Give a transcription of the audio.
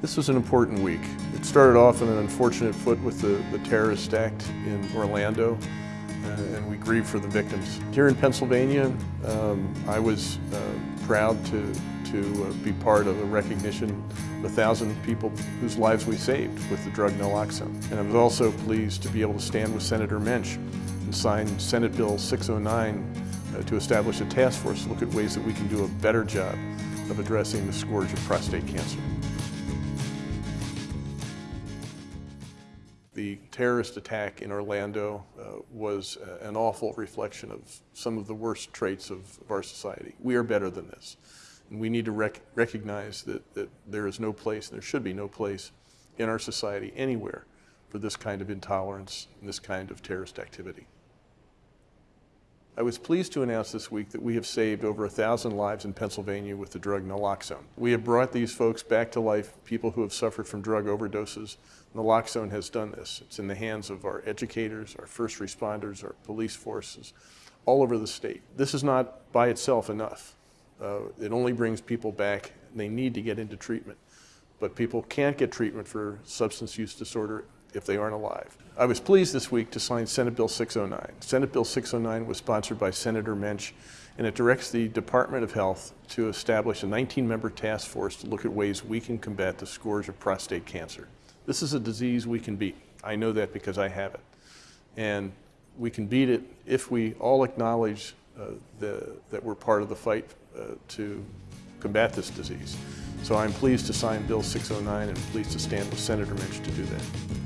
This was an important week. It started off on an unfortunate foot with the, the terrorist act in Orlando, uh, and we grieve for the victims. Here in Pennsylvania, um, I was uh, proud to, to uh, be part of a recognition of a thousand people whose lives we saved with the drug naloxone. And I was also pleased to be able to stand with Senator Mensch and sign Senate Bill 609 uh, to establish a task force to look at ways that we can do a better job of addressing the scourge of prostate cancer. The terrorist attack in Orlando uh, was uh, an awful reflection of some of the worst traits of, of, our society. We are better than this. And we need to rec recognize that, that there is no place, and there should be no place in our society anywhere for this kind of intolerance and this kind of terrorist activity. I was pleased to announce this week that we have saved over a thousand lives in Pennsylvania with the drug naloxone. We have brought these folks back to life, people who have suffered from drug overdoses. Naloxone has done this. It's in the hands of our educators, our first responders, our police forces, all over the state. This is not by itself enough. Uh, it only brings people back. They need to get into treatment. But people can't get treatment for substance use disorder if they aren't alive. I was pleased this week to sign Senate Bill 609. Senate Bill 609 was sponsored by Senator Mensch, and it directs the Department of Health to establish a 19-member task force to look at ways we can combat the scourge of prostate cancer. This is a disease we can beat. I know that because I have it. And we can beat it if we all acknowledge uh, the, that we're part of the fight uh, to combat this disease. So I'm pleased to sign Bill 609 and pleased to stand with Senator Mensch to do that.